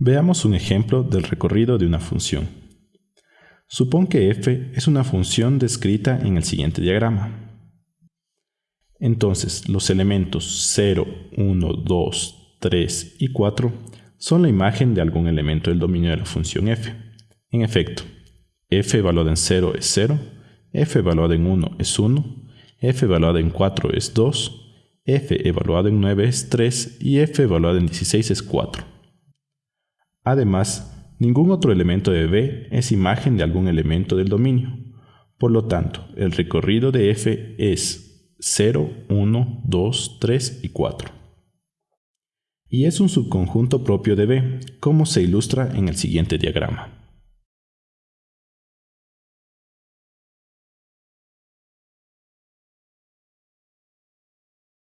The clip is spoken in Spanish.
Veamos un ejemplo del recorrido de una función. Supón que f es una función descrita en el siguiente diagrama. Entonces, los elementos 0, 1, 2, 3 y 4 son la imagen de algún elemento del dominio de la función f. En efecto, f evaluada en 0 es 0, f evaluada en 1 es 1, f evaluada en 4 es 2, f evaluada en 9 es 3 y f evaluada en 16 es 4. Además, ningún otro elemento de V es imagen de algún elemento del dominio. Por lo tanto, el recorrido de f es 0, 1, 2, 3 y 4. Y es un subconjunto propio de V, como se ilustra en el siguiente diagrama.